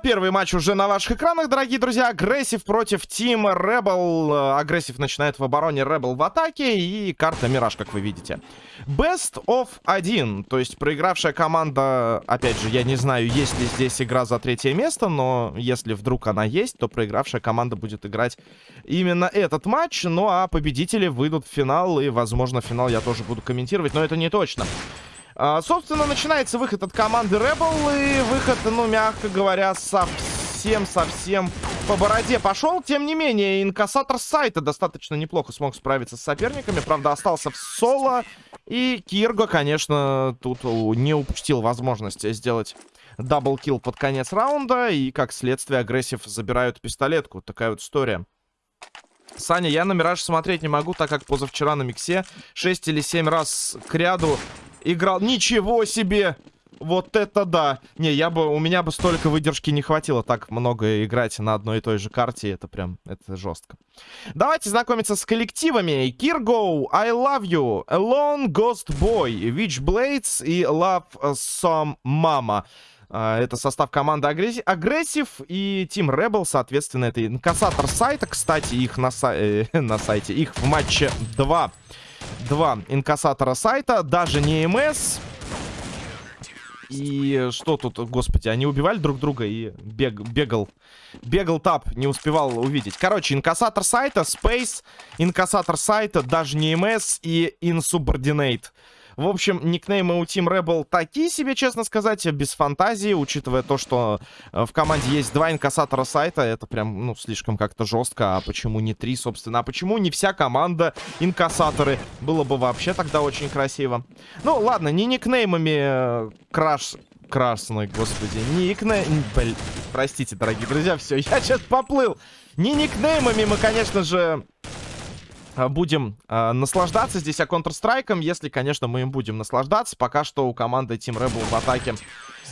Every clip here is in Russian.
Первый матч уже на ваших экранах, дорогие друзья. Aggressive против Team Rebel. Aggressive начинает в обороне, Rebel в атаке. И карта Мираж, как вы видите. Best of 1. То есть проигравшая команда... Опять же, я не знаю, есть ли здесь игра за третье место. Но если вдруг она есть, то проигравшая команда будет играть именно этот матч. Ну а победители выйдут в финал. И, возможно, финал я тоже буду комментировать. Но это не точно. А, собственно, начинается выход от команды Rebel. И выход, ну, мягко говоря, совсем-совсем по бороде пошел. Тем не менее, инкассатор сайта достаточно неплохо смог справиться с соперниками. Правда, остался в соло. И Kirgo, конечно, тут не упустил возможность сделать double kill под конец раунда. И, как следствие, Aggressive забирают пистолетку. Такая вот история. Саня, я на Мираж смотреть не могу, так как позавчера на Миксе 6 или 7 раз к ряду играл. Ничего себе! Вот это да! Не, я бы, у меня бы столько выдержки не хватило так много играть на одной и той же карте. Это прям, это жестко. Давайте знакомиться с коллективами. Kirgo, I Love You, Alone, Ghost Boy, Witchblades и Love Some Mama. Uh, это состав команды Aggressive и Team Rebel, соответственно, это инкассатор сайта. Кстати, их на, са э, на сайте, их в матче 2 два инкассатора сайта, даже не МС. И что тут, господи, они убивали друг друга и бег, бегал, бегал тап, не успевал увидеть. Короче, инкассатор сайта, Space, инкассатор сайта, даже не МС и Insubordinate. В общем, никнеймы у Team Rebel такие себе, честно сказать, без фантазии, учитывая то, что э, в команде есть два инкассатора сайта, это прям, ну, слишком как-то жестко. А почему не три, собственно? А почему не вся команда инкассаторы? Было бы вообще тогда очень красиво. Ну, ладно, не никнеймами э, краш красный, господи. Не никнейм... Блин, простите, дорогие друзья, все, я сейчас поплыл. Не никнеймами мы, конечно же, будем э, наслаждаться здесь, а Counter-Strike, если, конечно, мы им будем наслаждаться. Пока что у команды Team Rebel в атаке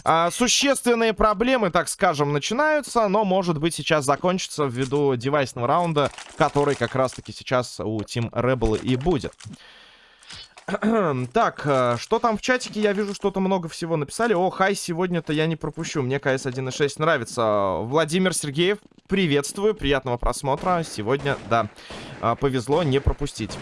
э, существенные проблемы, так скажем, начинаются, но, может быть, сейчас закончится ввиду девайсного раунда, который как раз-таки сейчас у Team Rebel и будет. так, э, что там в чатике? Я вижу, что-то много всего написали. О, хай, сегодня-то я не пропущу. Мне КС 1.6 нравится. Владимир Сергеев, приветствую. Приятного просмотра. Сегодня, да, э, повезло не пропустить.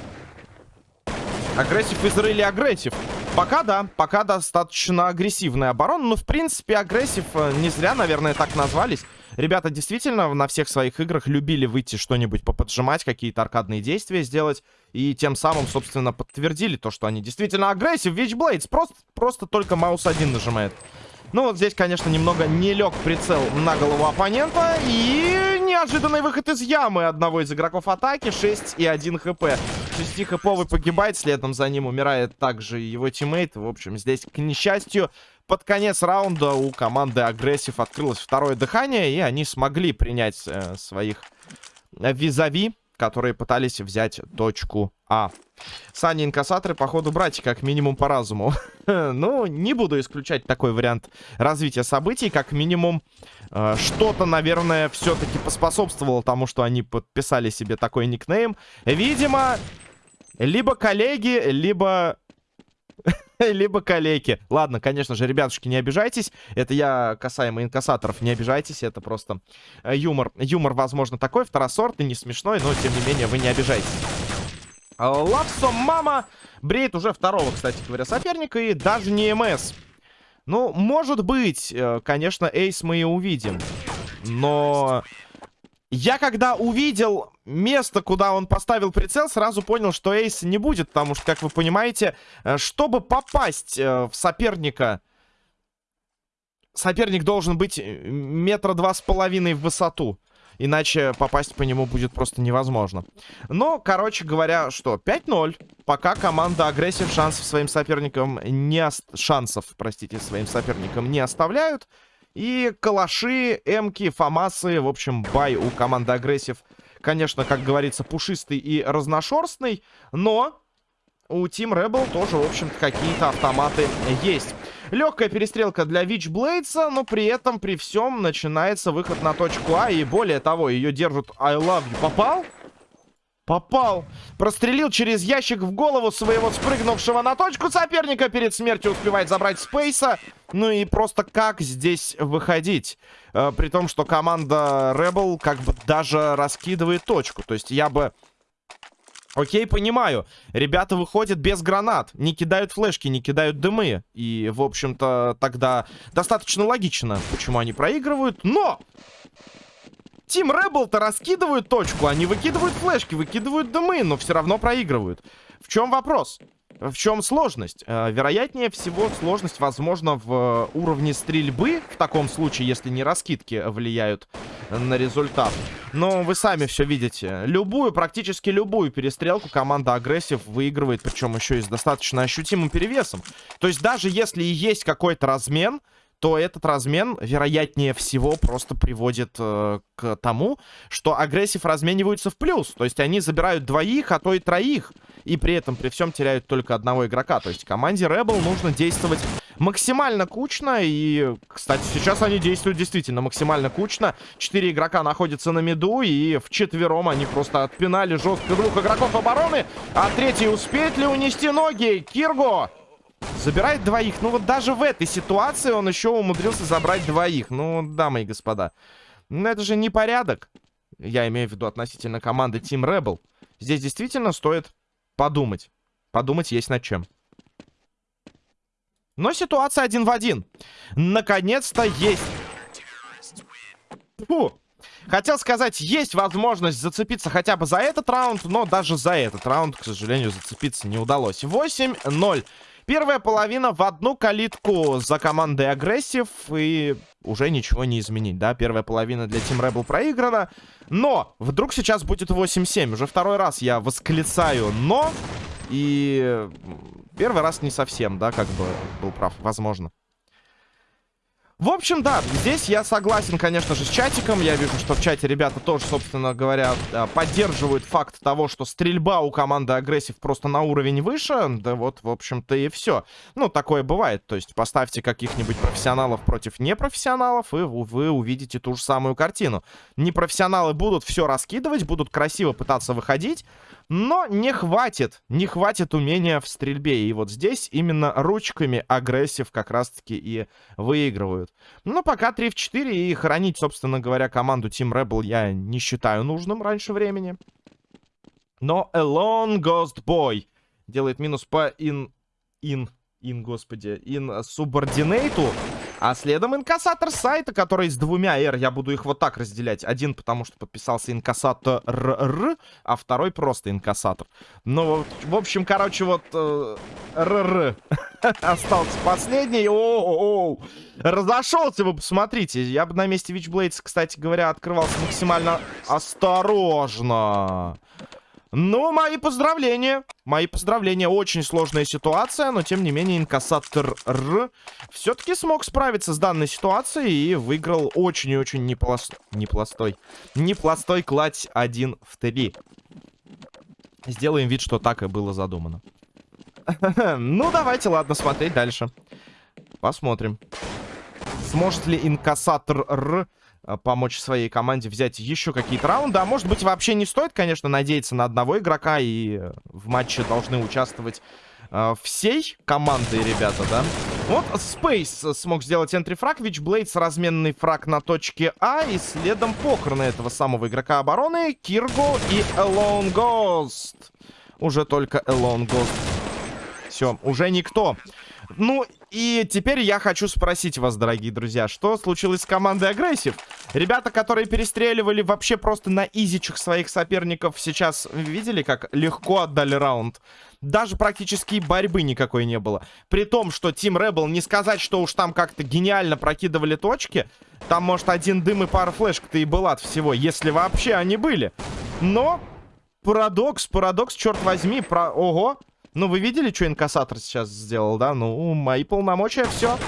Aggressive is really aggressive. Пока да, пока достаточно агрессивная оборона. Но, в принципе, Aggressive э, не зря, наверное, так назвались. Ребята действительно на всех своих играх любили выйти что-нибудь поподжимать, какие-то аркадные действия сделать. И тем самым, собственно, подтвердили то, что они действительно aggressive. Witchblades просто, просто только mouse один нажимает. Ну вот здесь, конечно, немного не лег прицел на голову оппонента. И неожиданный выход из ямы одного из игроков атаки. 6 и 1 хп. 6 хповый погибает, следом за ним умирает также его тиммейт. В общем, здесь, к несчастью, под конец раунда у команды Aggressive открылось второе дыхание. И они смогли принять э, своих визави которые пытались взять точку А. Сани инкассаторы, походу, брать как минимум по разуму. ну, не буду исключать такой вариант развития событий. Как минимум, э, что-то, наверное, все-таки поспособствовало тому, что они подписали себе такой никнейм. Видимо, либо коллеги, либо либо калеки. Ладно, конечно же, ребятушки, не обижайтесь. Это я касаемо инкассаторов, не обижайтесь. Это просто э, юмор. Юмор, возможно, такой, второсортный, не смешной, но, тем не менее, вы не обижайтесь. Лапсо Мама бреет уже второго, кстати говоря, соперника, и даже не МС. Ну, может быть, э, конечно, Эйс мы и увидим. Но я когда увидел место, куда он поставил прицел, сразу понял, что Эйс не будет. Потому что, как вы понимаете, э, чтобы попасть э, в соперника... Соперник должен быть э, метра два с половиной в высоту. Иначе попасть по нему будет просто невозможно. Но, короче говоря, что, 5-0. Пока команда Aggressive шансов своим соперникам не... Шансов, простите, своим соперникам не оставляют. И калаши, эмки, фамасы, в общем, buy у команды Aggressive. Конечно, как говорится, пушистый и разношерстный, но у Team Rebel тоже, в общем-то, какие-то автоматы есть. Легкая перестрелка для Witchblades, но при этом, при всем, начинается выход на точку А. И более того, ее держат I love you. Попал? Попал. Прострелил через ящик в голову своего спрыгнувшего на точку соперника. Перед смертью успевает забрать Спейса. Ну и просто как здесь выходить? Э, при том, что команда Rebel как бы даже раскидывает точку. То есть я бы... Окей, понимаю. Ребята выходят без гранат. Не кидают флешки, не кидают дымы. И, в общем-то, тогда достаточно логично, почему они проигрывают. Но! Тим Rebel-то раскидывают точку. Они выкидывают флешки, выкидывают дымы, но все равно проигрывают. В чем вопрос? В чем сложность? Э, вероятнее всего, сложность, возможно, в уровне стрельбы. В таком случае, если не раскидки влияют на результат. Но вы сами все видите. Любую, практически любую перестрелку команда агрессив выигрывает. Причем еще и с достаточно ощутимым перевесом. То есть даже если и есть какой-то размен то этот размен, вероятнее всего, просто приводит э, к тому, что агрессив размениваются в плюс. То есть они забирают двоих, а то и троих. И при этом, при всем, теряют только одного игрока. То есть команде Rebel нужно действовать максимально кучно. И, кстати, сейчас они действуют действительно максимально кучно. Четыре игрока находятся на миду. И в четвером они просто отпинали жестко двух игроков обороны. А третий успеет ли унести ноги? Кирго! Забирает двоих. Ну вот даже в этой ситуации он еще умудрился забрать двоих. Ну, дамы и господа. Ну это же не порядок. Я имею в виду относительно команды Team Rebel. Здесь действительно стоит подумать. Подумать есть над чем. Но ситуация один в один. Наконец-то есть. Фу. Хотел сказать, есть возможность зацепиться хотя бы за этот раунд, но даже за этот раунд, к сожалению, зацепиться не удалось. 8-0. Первая половина в одну калитку за командой агрессив. И уже ничего не изменить, да? Первая половина для Team Rebel проиграна. Но вдруг сейчас будет 8-7. Уже второй раз я восклицаю «но». И первый раз не совсем, да, как бы был прав, возможно. В общем, да, здесь я согласен, конечно же, с чатиком. Я вижу, что в чате ребята тоже, собственно говоря, поддерживают факт того, что стрельба у команды агрессив просто на уровень выше. Да вот, в общем-то, и все. Ну, такое бывает. То есть поставьте каких-нибудь профессионалов против непрофессионалов, и вы увидите ту же самую картину. Непрофессионалы будут все раскидывать, будут красиво пытаться выходить, но не хватит, не хватит умения в стрельбе. И вот здесь именно ручками агрессив как раз-таки и выигрывают. Но пока 3 в 4 и хранить, собственно говоря, команду Team Rebel я не считаю нужным раньше времени. Но Alone Ghost Boy делает минус по in... in... in, господи, in субординейту. А следом инкассатор сайта, который с двумя R. Я буду их вот так разделять. Один, потому что подписался инкассатор Р, а второй просто инкассатор. Ну, в общем, короче, вот э, РР остался последний. О, -о. Разошелся, вы посмотрите. Я бы на месте Witchblades, кстати говоря, открывался максимально осторожно. Ну, мои поздравления. Мои поздравления. Очень сложная ситуация, но тем не менее инкассатор Р все-таки смог справиться с данной ситуацией и выиграл очень и очень неплостой... Неплостой. Неплостой кладь 1 в 3. Сделаем вид, что так и было задумано. Ну, давайте, ладно, смотреть дальше. Посмотрим. Сможет ли инкассатор Р помочь своей команде взять еще какие-то раунды. А может быть, вообще не стоит, конечно, надеяться на одного игрока. И э, в матче должны участвовать э, всей командой, ребята, да? Вот Space смог сделать энтрифраг. Вичблейдс разменный фраг на точке А. И следом похороны этого самого игрока обороны. Кирго и Alone Ghost. Уже только Alone Ghost. Все, уже никто. Ну, и теперь я хочу спросить вас, дорогие друзья, что случилось с командой Aggressive? Ребята, которые перестреливали вообще просто на изичах своих соперников, сейчас видели, как легко отдали раунд? Даже практически борьбы никакой не было. При том, что Team Rebel, не сказать, что уж там как-то гениально прокидывали точки. Там, может, один дым и пара флешек-то и была от всего, если вообще они были. Но парадокс, парадокс, черт возьми, про... Ого! Ну, вы видели, что инкассатор сейчас сделал, да? Ну, мои полномочия, все.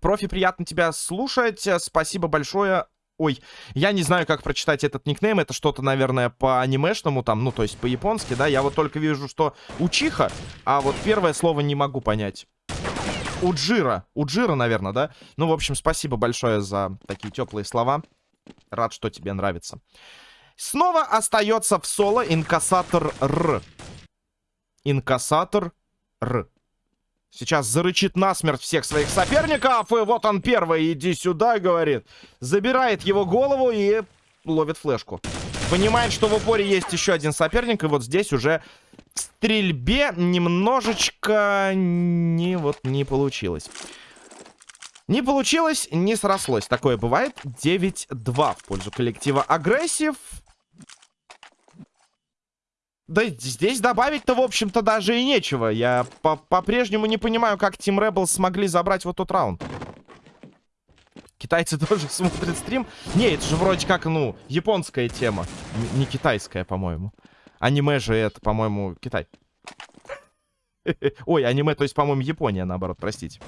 Профи, приятно тебя слушать. Спасибо большое. Ой, я не знаю, как прочитать этот никнейм. Это что-то, наверное, по анимешному там, ну, то есть по-японски, да? Я вот только вижу, что Учиха, а вот первое слово не могу понять. Уджира. Уджира, наверное, да? Ну, в общем, спасибо большое за такие теплые слова. Рад, что тебе нравится. Снова остается в соло инкассатор Р. Инкассатор Р. Сейчас зарычит насмерть всех своих соперников. И вот он первый. Иди сюда, говорит. Забирает его голову и ловит флешку. Понимает, что в упоре есть еще один соперник. И вот здесь уже в стрельбе немножечко не, вот, не получилось. Не получилось, не срослось. Такое бывает. 9-2 в пользу коллектива Aggressive. Да здесь добавить-то, в общем-то, даже и нечего. Я по-прежнему по не понимаю, как Team Rebels смогли забрать вот тот раунд. Китайцы тоже смотрят стрим. Не, это же вроде как, ну, японская тема. Не китайская, по-моему. Аниме же это, по-моему, Китай. Ой, аниме, то есть, по-моему, Япония, наоборот, простите.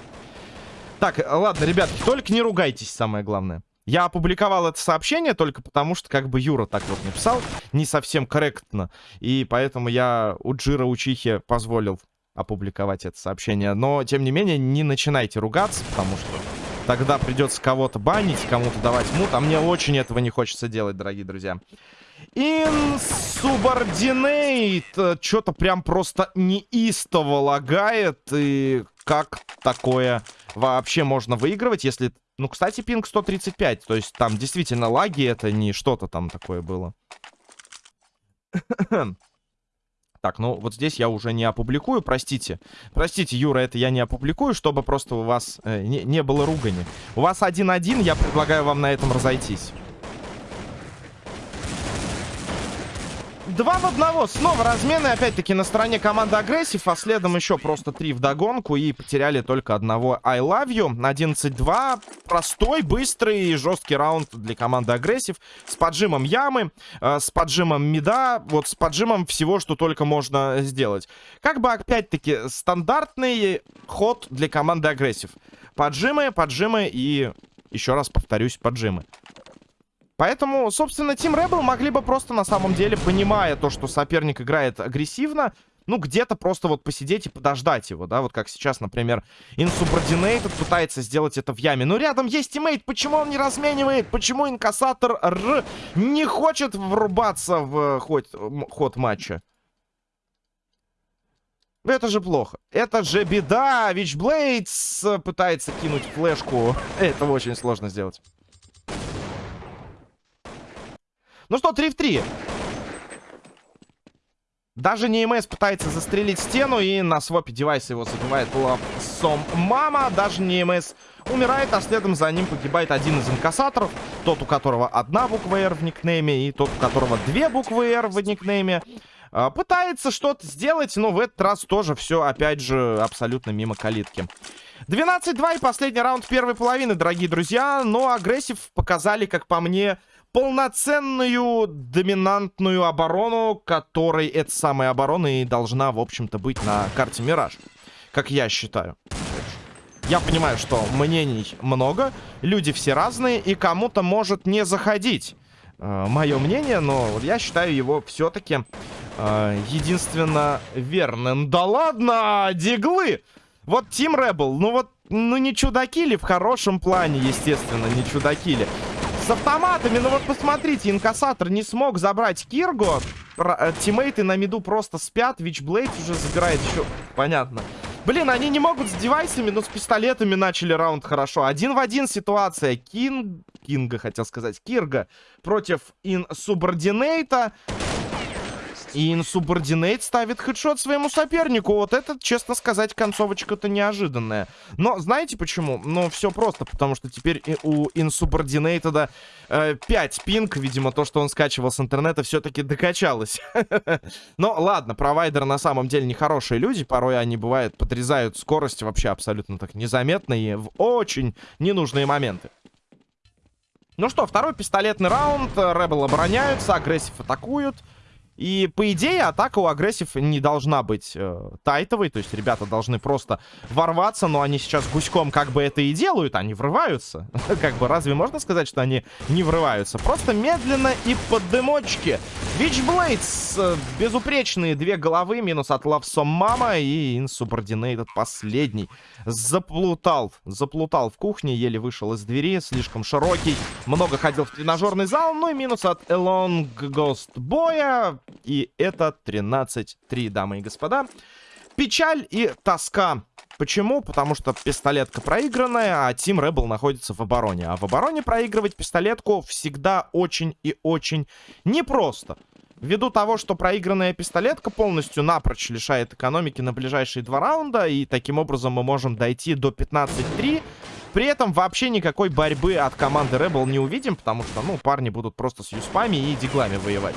Так, ладно, ребятки, только не ругайтесь, самое главное. Я опубликовал это сообщение только потому, что как бы Юра так вот написал, не совсем корректно. И поэтому я у Джира Учихи позволил опубликовать это сообщение. Но, тем не менее, не начинайте ругаться, потому что тогда придется кого-то банить, кому-то давать мут. А мне очень этого не хочется делать, дорогие друзья. Insubordinate. Что-то прям просто неистово лагает. И как такое вообще можно выигрывать, если... Ну, кстати, пинг 135. То есть там действительно лаги, это не что-то там такое было. Так, ну вот здесь я уже не опубликую, простите. Простите, Юра, это я не опубликую, чтобы просто у вас э, не, не было ругани. У вас один-один, я предлагаю вам на этом разойтись. Два в одного. Снова размены. Опять-таки на стороне команды агрессив. А следом еще просто три в догонку. И потеряли только одного I love you. 11-2. Простой, быстрый и жесткий раунд для команды агрессив. С поджимом ямы. Э, с поджимом мида. Вот с поджимом всего, что только можно сделать. Как бы опять-таки стандартный ход для команды Aggressive. Поджимы, поджимы и... Еще раз повторюсь, поджимы. Поэтому, собственно, Team Rebel могли бы просто на самом деле, понимая то, что соперник играет агрессивно, ну, где-то просто вот посидеть и подождать его, да, вот как сейчас, например, Insubordinated пытается сделать это в яме. Но рядом есть тиммейт, почему он не разменивает? Почему инкассатор Р не хочет врубаться в ход, ход матча? Это же плохо. Это же беда. Вичблейдс пытается кинуть флешку. Это очень сложно сделать. Ну что, 3 в 3. Даже не МС пытается застрелить стену, и на свопе девайса его забивает лапсом мама. Даже не МС умирает, а следом за ним погибает один из инкассаторов. Тот, у которого одна буква R в никнейме, и тот, у которого две буквы R в никнейме. А, пытается что-то сделать, но в этот раз тоже все, опять же, абсолютно мимо калитки. 12-2 и последний раунд первой половины, дорогие друзья. Но агрессив показали, как по мне, полноценную доминантную оборону, которой эта самая оборона и должна, в общем-то, быть на карте Мираж. Как я считаю. Я понимаю, что мнений много, люди все разные, и кому-то может не заходить э, мое мнение, но я считаю его все-таки э, единственно верным. Да ладно, диглы! Вот Team Rebel, ну вот, ну не чудаки ли в хорошем плане, естественно, не чудаки ли. С автоматами, ну вот посмотрите, инкассатор не смог забрать Кирго. Э, тиммейты на миду просто спят, Вичблейд уже забирает еще. Понятно. Блин, они не могут с девайсами, но с пистолетами начали раунд хорошо. Один в один ситуация. Кинг... Кинга, хотел сказать. Кирга против Инсубординейта. И Insubordinate ставит хедшот своему сопернику. Вот это, честно сказать, концовочка-то неожиданная. Но знаете почему? Ну, все просто, потому что теперь у Insubordinate э, 5 пинг. Видимо, то, что он скачивал с интернета, все-таки докачалось. Но ладно, провайдеры на самом деле нехорошие люди. Порой они, бывают, подрезают скорость вообще абсолютно так незаметно и в очень ненужные моменты. Ну что, второй пистолетный раунд. Ребел обороняются, агрессив атакуют. И, по идее, атака у агрессив не должна быть э, тайтовой. То есть ребята должны просто ворваться, но они сейчас гуськом как бы это и делают. Они врываются. как бы разве можно сказать, что они не врываются? Просто медленно и под дымочки. Вичблейдс, э, безупречные две головы, минус от Лавсом Мама и Insubordinated последний. Заплутал, заплутал в кухне, еле вышел из двери, слишком широкий. Много ходил в тренажерный зал, ну и минус от Элонг Ghost Боя. И это 13-3, дамы и господа. Печаль и тоска. Почему? Потому что пистолетка проигранная, а Team Rebel находится в обороне. А в обороне проигрывать пистолетку всегда очень и очень непросто. Ввиду того, что проигранная пистолетка полностью напрочь лишает экономики на ближайшие два раунда, и таким образом мы можем дойти до 15-3. При этом вообще никакой борьбы от команды Rebel не увидим, потому что, ну, парни будут просто с юспами и диглами воевать.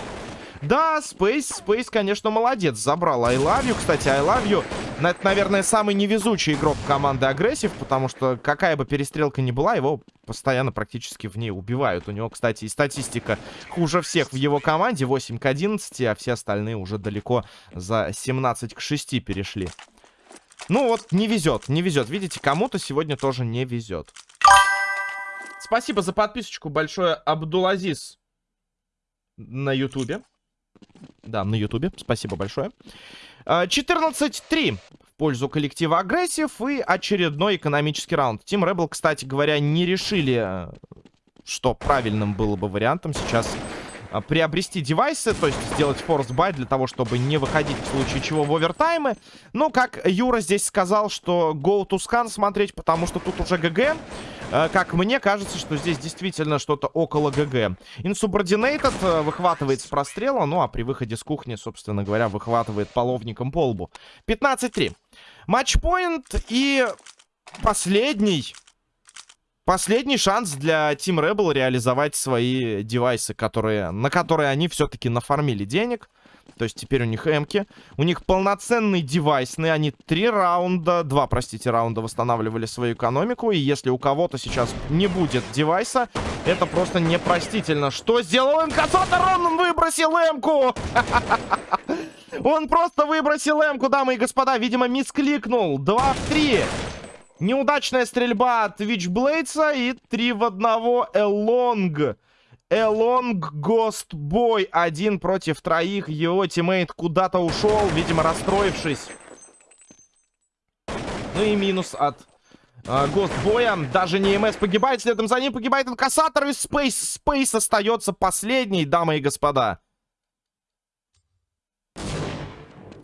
Да, Space, Space, конечно, молодец. Забрал You. Кстати, You, это, наверное, самый невезучий игрок команды Aggressive, потому что какая бы перестрелка ни была, его постоянно практически в ней убивают. У него, кстати, и статистика хуже всех в его команде. 8 к 11, а все остальные уже далеко за 17 к 6 перешли. Ну вот, не везет, не везет. Видите, кому-то сегодня тоже не везет. Спасибо за подписочку большое, Абдулазиз на ютубе. Да, на ютубе. Спасибо большое. 14-3 а, в пользу коллектива агрессив и очередной экономический раунд. Тим Rebel, кстати говоря, не решили, что правильным было бы вариантом сейчас а, приобрести девайсы, то есть сделать buy для того, чтобы не выходить в случае чего в овертаймы. Но, как Юра здесь сказал, что go to scan смотреть, потому что тут уже ГГ. Э, как мне кажется, что здесь действительно что-то около ГГ. Insubordinated э, выхватывает с прострела, ну а при выходе с кухни, собственно говоря, выхватывает половником по лбу. 15-3. Матчпоинт и последний... Последний шанс для Team Rebel реализовать свои девайсы, которые, на которые они все-таки нафармили денег. То есть теперь у них эмки. У них полноценный девайсный. Они три раунда, два, простите, раунда восстанавливали свою экономику. И если у кого-то сейчас не будет девайса, это просто непростительно. Что сделал инкассатор? Он выбросил эмку! Он просто выбросил эмку, дамы и господа. Видимо, мискликнул. Два в три. Неудачная стрельба от Вичблейдса и три в одного Элонг. Элонг Гост Бой. Один против троих. Его тиммейт куда-то ушел, видимо, расстроившись. Ну и минус от э, Гост Боя. Даже не МС погибает. Следом за ним погибает инкассатор. И Спейс. Спейс остается последний, дамы и господа.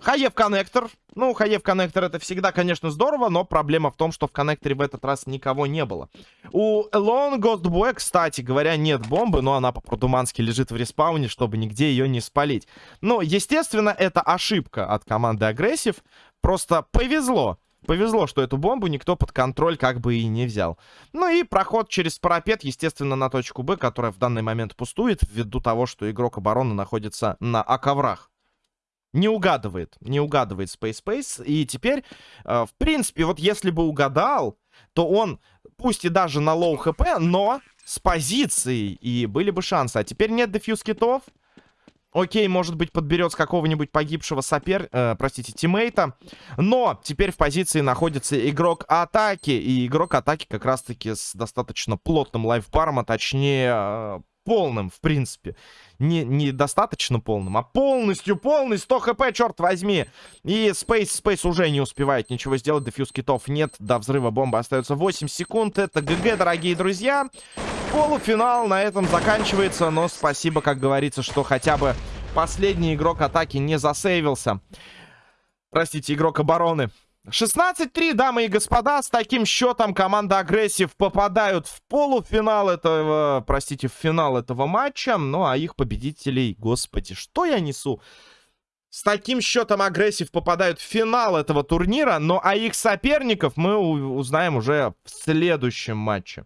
Хае в коннектор. Ну, хае в коннектор это всегда, конечно, здорово, но проблема в том, что в коннекторе в этот раз никого не было. У Ghost Boy, кстати говоря, нет бомбы, но она по-продумански лежит в респауне, чтобы нигде ее не спалить. Ну, естественно, это ошибка от команды Aggressive. Просто повезло. Повезло, что эту бомбу никто под контроль как бы и не взял. Ну и проход через парапет, естественно, на точку Б, которая в данный момент пустует, ввиду того, что игрок обороны находится на А-коврах. Не угадывает, не угадывает Space Space. И теперь, э, в принципе, вот если бы угадал, то он, пусть и даже на low HP, но с позицией, и были бы шансы. А теперь нет defuse китов. Окей, может быть, подберет с какого-нибудь погибшего сопер... Э, простите, тиммейта. Но теперь в позиции находится игрок атаки. И игрок атаки как раз-таки с достаточно плотным лайфбаром, а точнее... Полным, в принципе. Не, не достаточно полным, а полностью полный. 100 HP, черт возьми. И Space, Space уже не успевает ничего сделать. Defuse китов нет. До взрыва бомбы остается 8 секунд. Это GG, дорогие друзья. Полуфинал на этом заканчивается. Но спасибо, как говорится, что хотя бы последний игрок атаки не засейвился. Простите, игрок обороны. 16-3, дамы и господа, с таким счетом команда Aggressive попадают в полуфинал этого, простите, в финал этого матча. Ну, а их победителей, господи, что я несу? С таким счетом Агрессив попадают в финал этого турнира, но а их соперников мы узнаем уже в следующем матче.